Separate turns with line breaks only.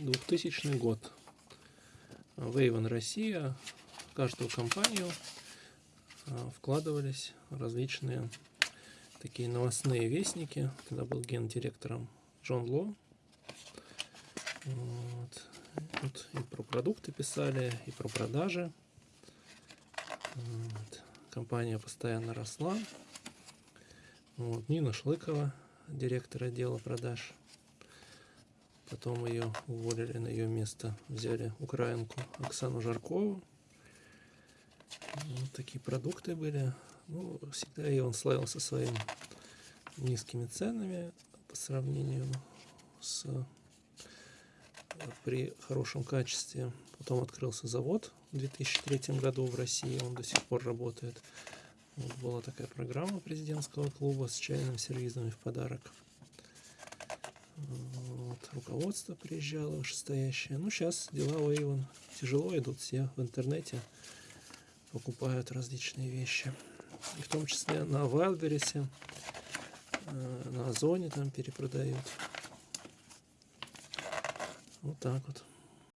2000 год. Вейвен Россия, в каждую компанию а, вкладывались различные такие новостные вестники. Тогда был гендиректором Джон Ло. Вот. Тут и про продукты писали, и про продажи. Вот. Компания постоянно росла. Вот. Нина Шлыкова, директор отдела продаж. Потом ее уволили на ее место. Взяли украинку Оксану Жаркову. Вот такие продукты были. Ну, всегда и он славился своим низкими ценами по сравнению с при хорошем качестве. Потом открылся завод в 2003 году в России, он до сих пор работает. Вот была такая программа президентского клуба с чайным сервизами в подарок. Руководство приезжало вышестоящее. Ну, сейчас дела у Avon тяжело идут, все в интернете покупают различные вещи. И в том числе на Wildberries, э, на Озоне там перепродают. Вот так вот.